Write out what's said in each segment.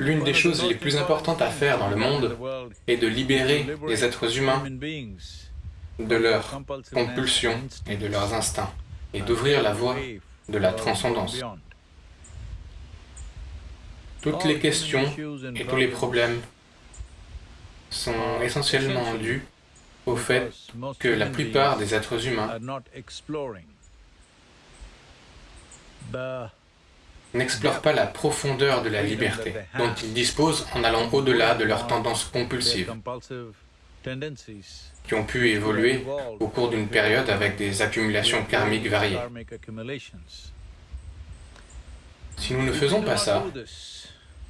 L'une des choses les plus importantes à faire dans le monde est de libérer les êtres humains de leurs compulsions et de leurs instincts, et d'ouvrir la voie de la transcendance. Toutes les questions et tous les problèmes sont essentiellement dus au fait que la plupart des êtres humains n'explorent pas la profondeur de la liberté dont ils disposent en allant au-delà de leurs tendances compulsives qui ont pu évoluer au cours d'une période avec des accumulations karmiques variées. Si nous ne faisons pas ça,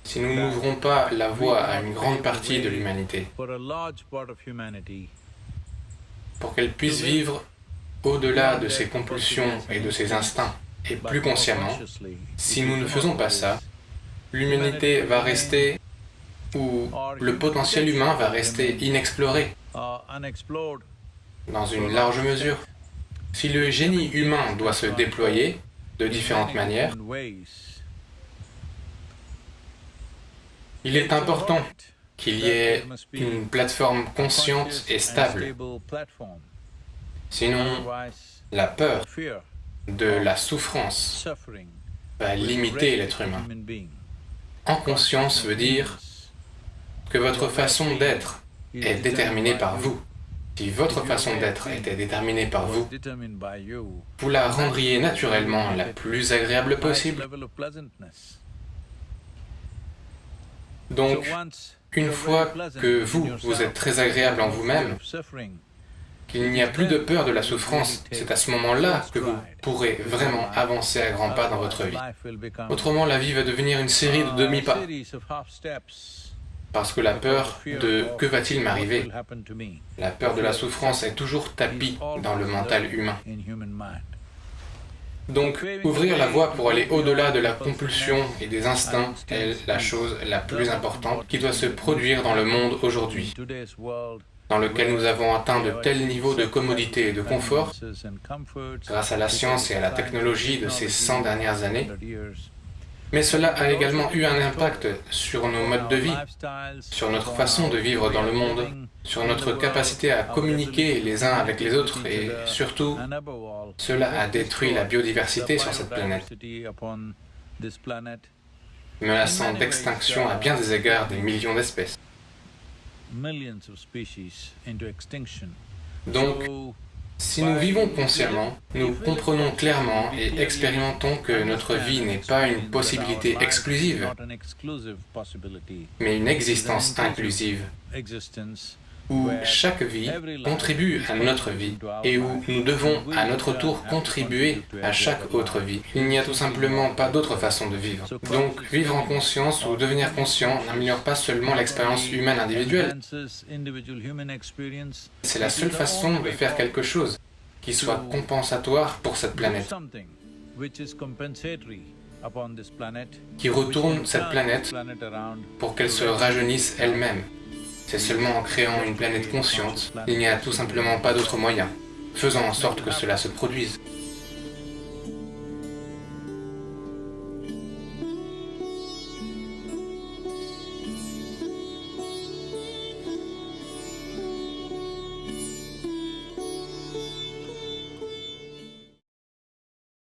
si nous n'ouvrons pas la voie à une grande partie de l'humanité pour qu'elle puisse vivre au-delà de ses compulsions et de ses instincts, et plus consciemment, si nous ne faisons pas ça, l'humanité va rester, ou le potentiel humain va rester inexploré, dans une large mesure. Si le génie humain doit se déployer de différentes manières, il est important qu'il y ait une plateforme consciente et stable. Sinon, la peur de la souffrance va limiter l'être humain. En conscience veut dire que votre façon d'être est déterminée par vous. Si votre façon d'être était déterminée par vous, vous la rendriez naturellement la plus agréable possible. Donc, une fois que vous, vous êtes très agréable en vous-même, qu'il n'y a plus de peur de la souffrance, c'est à ce moment-là que vous pourrez vraiment avancer à grands pas dans votre vie. Autrement, la vie va devenir une série de demi-pas. Parce que la peur de « que va-t-il m'arriver ?» La peur de la souffrance est toujours tapie dans le mental humain. Donc, ouvrir la voie pour aller au-delà de la compulsion et des instincts est la chose la plus importante qui doit se produire dans le monde aujourd'hui, dans lequel nous avons atteint de tels niveaux de commodité et de confort, grâce à la science et à la technologie de ces 100 dernières années, mais cela a également eu un impact sur nos modes de vie, sur notre façon de vivre dans le monde, sur notre capacité à communiquer les uns avec les autres et surtout, cela a détruit la biodiversité sur cette planète, menaçant d'extinction à bien des égards des millions d'espèces. Donc, si nous vivons consciemment, nous comprenons clairement et expérimentons que notre vie n'est pas une possibilité exclusive, mais une existence inclusive, où chaque vie contribue à notre vie et où nous devons à notre tour contribuer à chaque autre vie. Il n'y a tout simplement pas d'autre façon de vivre. Donc, vivre en conscience ou devenir conscient n'améliore pas seulement l'expérience humaine individuelle. C'est la seule façon de faire quelque chose qui soit compensatoire pour cette planète qui retourne cette planète pour qu'elle se rajeunisse elle-même. C'est seulement en créant une planète consciente, il n'y a tout simplement pas d'autre moyen. Faisons en sorte que cela se produise.